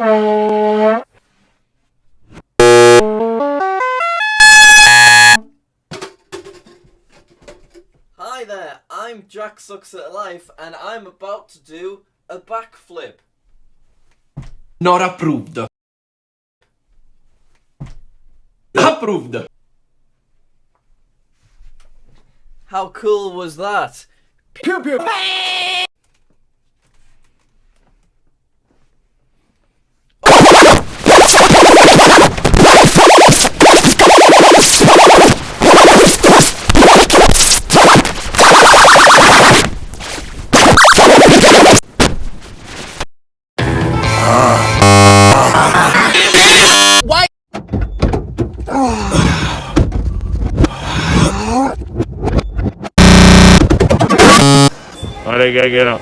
Hi there, I'm Jack Sucks at Life and I'm about to do a backflip. Not approved. Approved. How cool was that? Pew pew. Ahora que quiero.